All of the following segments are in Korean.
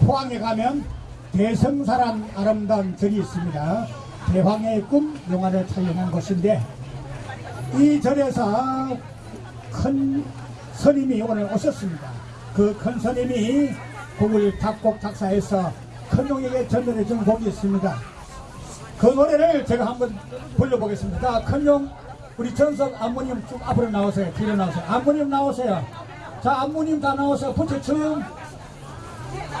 포항에 가면 대성사란 아름다운 절이 있습니다. 대황의 꿈 영화를 촬영한 곳인데 이 절에서 큰 스님이 오늘 오셨습니다. 그 큰 스님이 곡을 작곡 작사해서 큰 용에게 전달해 준 곡이 있습니다. 그 노래를 제가 한번 불러보겠습니다. 자, 큰용 우리 전석 안무님 좀 앞으로 나오세요. 뒤로 나오세요. 안무님 나오세요. 자, 안무님 다 나오세요. 부처춤.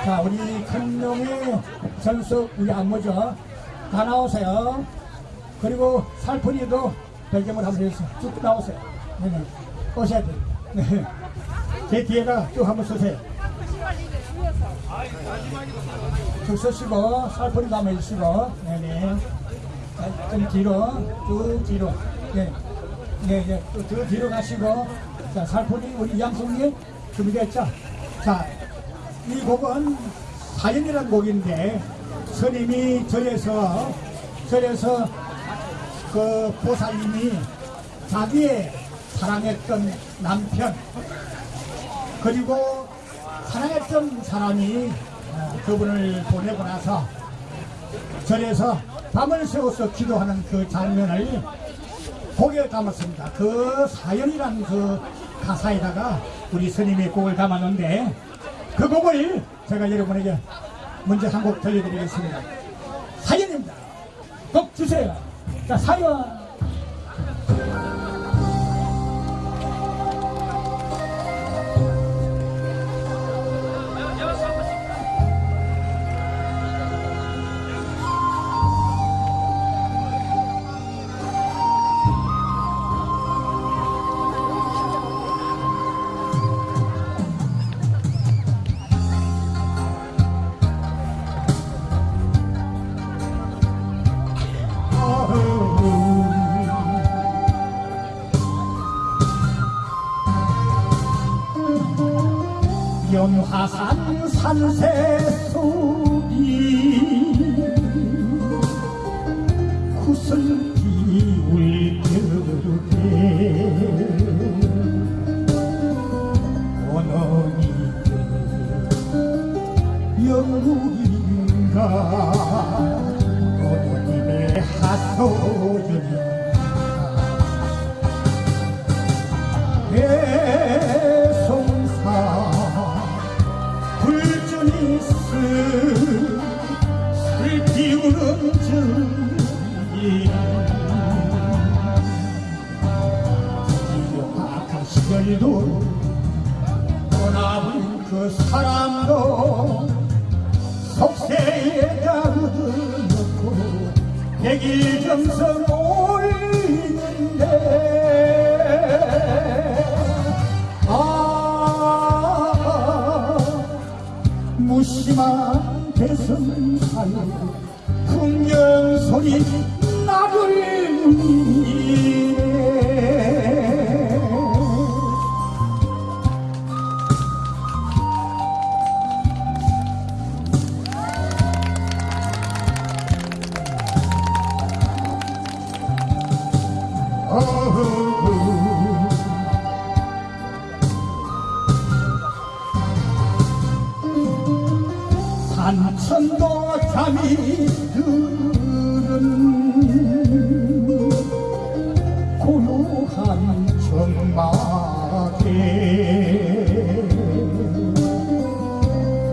자, 우리 큰용의 전석 우리 안무죠. 다 나오세요. 그리고 살풀이도 배경을 한번 해주세요. 쭉 나오세요. 네네. 오셔야 돼요. 네. 제 뒤에다 쭉 한번 서세요. 쭉 서시고, 살풀이도 한번 해주시고, 네네. 자, 좀 뒤로, 쭉 뒤로. 네. 네, 네. 또, 더 뒤로 가시고, 자, 살풀이 우리 양송님 준비됐죠? 자, 이 곡은 사연이라는 곡인데, 스님이 절에서, 절에서 그 보살님이 자기의 사랑했던 남편 그리고 사랑했던 사람이 어, 그분을 보내고 나서 절에서 밤을 새워서 기도하는 그 장면을 곡에 담았습니다. 그 사연이란 그 가사에다가 우리 스님이 곡을 담았는데 그 곡을 제가 여러분에게 먼저 한 곡 들려드리겠습니다. 사연입니다. 곡 주세요. 자, 사연. 연화산 산새 속이 구슬 비 울겨에 원원이게 영국인가 원원님의 하소연인가 기억한 시절도 떠나본 그 사람도 속세에다 묻어놓고 백일 정성 올리는데 아 무심한 대성사에 풍년 소리. 산천도 잠이 드는 고요한 정막에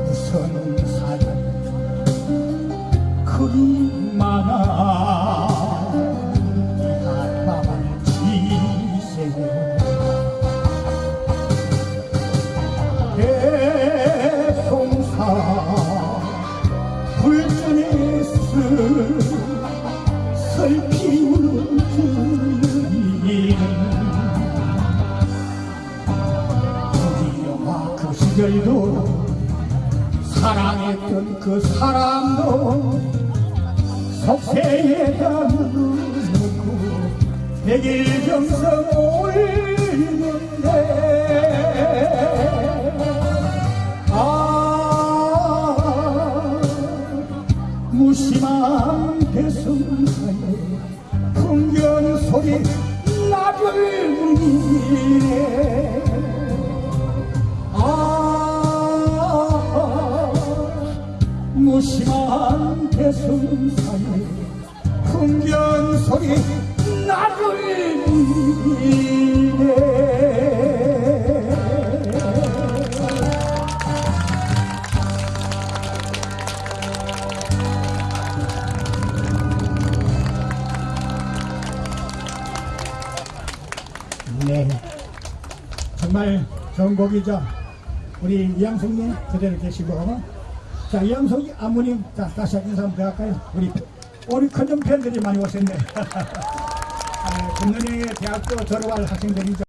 무슨 사연 그리 많아 시절도 사랑했던 그 사람도 속세에다 묻어놓고 백일 정성 올리는데 아 무심한 대성사에 풍경 소리 나를 울리네 무심한 대승산에 풍견 소리 나를 이네. 네. 정말 좋은 곡이죠. 우리 이양숙님 그대로 계시고 자 이양숙 아무님 자 다시 인사 한번 할까요? 우리 우리 큰형 팬들이 많이 오셨네. 아, 금년에 대학교 졸업할 학생들이죠